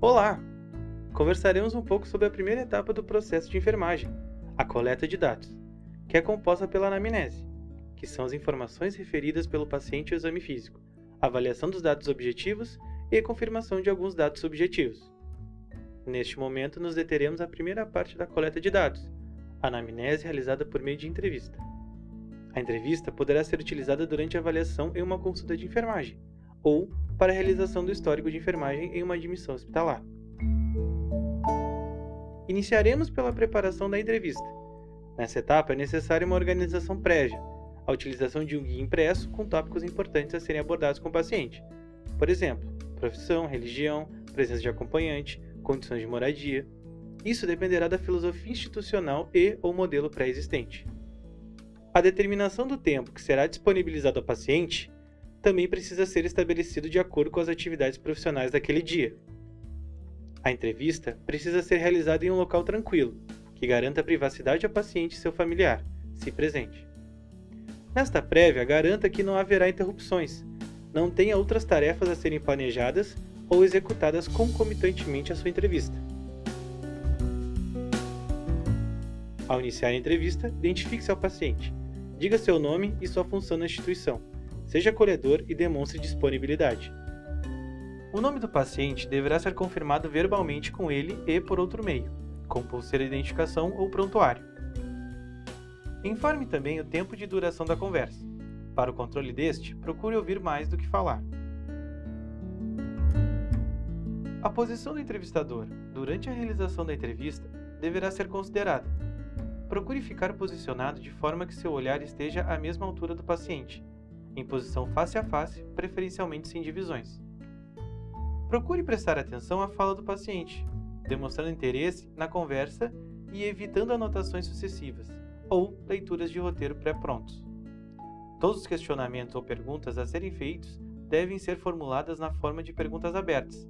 Olá! Conversaremos um pouco sobre a primeira etapa do processo de enfermagem, a coleta de dados, que é composta pela anamnese, que são as informações referidas pelo paciente ao exame físico, avaliação dos dados objetivos e confirmação de alguns dados subjetivos. Neste momento, nos deteremos à primeira parte da coleta de dados, anamnese realizada por meio de entrevista. A entrevista poderá ser utilizada durante a avaliação em uma consulta de enfermagem, ou para a realização do histórico de enfermagem em uma admissão hospitalar. Iniciaremos pela preparação da entrevista. Nessa etapa é necessária uma organização prévia, a utilização de um guia impresso com tópicos importantes a serem abordados com o paciente. Por exemplo, profissão, religião, presença de acompanhante, condições de moradia. Isso dependerá da filosofia institucional e ou modelo pré-existente. A determinação do tempo que será disponibilizado ao paciente também precisa ser estabelecido de acordo com as atividades profissionais daquele dia. A entrevista precisa ser realizada em um local tranquilo, que garanta a privacidade ao paciente e seu familiar, se presente. Nesta prévia, garanta que não haverá interrupções, não tenha outras tarefas a serem planejadas ou executadas concomitantemente à sua entrevista. Ao iniciar a entrevista, identifique-se ao paciente. Diga seu nome e sua função na instituição Seja acolhedor e demonstre disponibilidade. O nome do paciente deverá ser confirmado verbalmente com ele e por outro meio, com pulseira de identificação ou prontuário. Informe também o tempo de duração da conversa. Para o controle deste, procure ouvir mais do que falar. A posição do entrevistador durante a realização da entrevista deverá ser considerada. Procure ficar posicionado de forma que seu olhar esteja à mesma altura do paciente, em posição face a face, preferencialmente sem divisões. Procure prestar atenção à fala do paciente, demonstrando interesse na conversa e evitando anotações sucessivas ou leituras de roteiro pré-prontos. Todos os questionamentos ou perguntas a serem feitos devem ser formuladas na forma de perguntas abertas.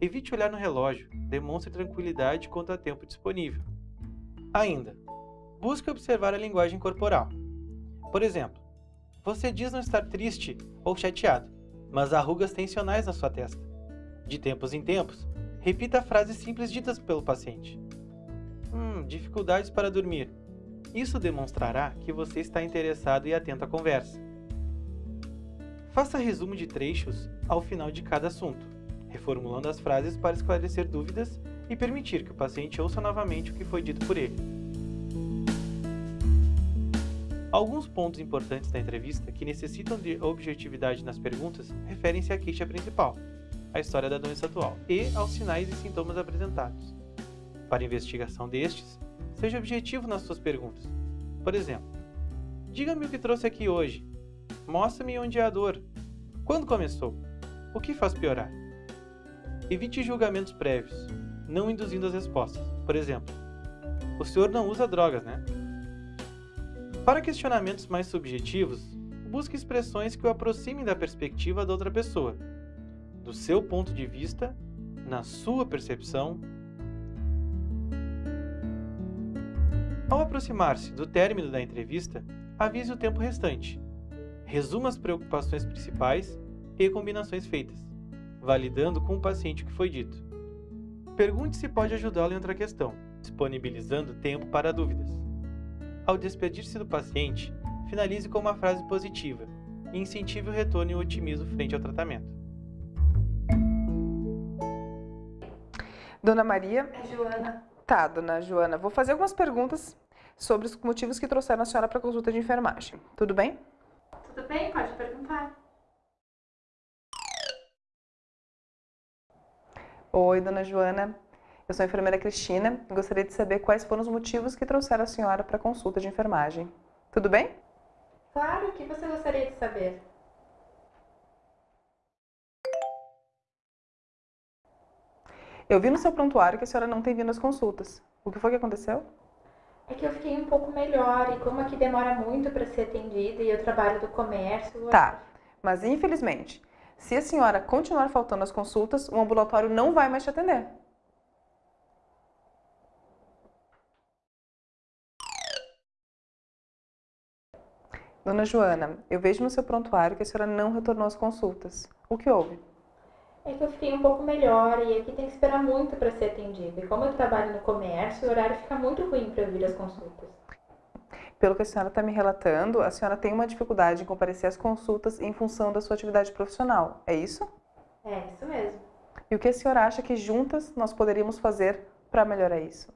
Evite olhar no relógio, demonstre tranquilidade quanto a tempo disponível. Ainda, busque observar a linguagem corporal. Por exemplo, você diz não estar triste ou chateado, mas há rugas tensionais na sua testa. De tempos em tempos, repita frases simples ditas pelo paciente. Hum, dificuldades para dormir. Isso demonstrará que você está interessado e atento à conversa. Faça resumo de trechos ao final de cada assunto, reformulando as frases para esclarecer dúvidas e permitir que o paciente ouça novamente o que foi dito por ele. Alguns pontos importantes da entrevista que necessitam de objetividade nas perguntas referem-se à queixa principal, a história da doença atual e aos sinais e sintomas apresentados. Para investigação destes, seja objetivo nas suas perguntas. Por exemplo, diga-me o que trouxe aqui hoje. Mostre-me onde é a dor. Quando começou? O que faz piorar? Evite julgamentos prévios, não induzindo as respostas. Por exemplo, o senhor não usa drogas, né? Para questionamentos mais subjetivos, busque expressões que o aproximem da perspectiva da outra pessoa, do seu ponto de vista, na sua percepção. Ao aproximar-se do término da entrevista, avise o tempo restante. Resuma as preocupações principais e combinações feitas, validando com o paciente o que foi dito. Pergunte se pode ajudá-lo em outra questão, disponibilizando tempo para dúvidas. Ao despedir-se do paciente, finalize com uma frase positiva e incentive o retorno e o otimismo frente ao tratamento. Dona Maria? É Joana. Tá, dona Joana. Vou fazer algumas perguntas sobre os motivos que trouxeram a senhora para a consulta de enfermagem. Tudo bem? Tudo bem, pode perguntar. Oi, dona Joana. Eu sou a enfermeira Cristina e gostaria de saber quais foram os motivos que trouxeram a senhora para a consulta de enfermagem. Tudo bem? Claro, o que você gostaria de saber? Eu vi no seu prontuário que a senhora não tem vindo às consultas. O que foi que aconteceu? É que eu fiquei um pouco melhor e como aqui demora muito para ser atendida e eu trabalho do comércio... Tá, mas infelizmente, se a senhora continuar faltando às consultas, o ambulatório não vai mais te atender. Dona Joana, eu vejo no seu prontuário que a senhora não retornou às consultas. O que houve? É que eu fiquei um pouco melhor e aqui tem que esperar muito para ser atendida. E como eu trabalho no comércio, o horário fica muito ruim para eu vir às consultas. Pelo que a senhora está me relatando, a senhora tem uma dificuldade em comparecer às consultas em função da sua atividade profissional, é isso? É, isso mesmo. E o que a senhora acha que juntas nós poderíamos fazer para melhorar isso?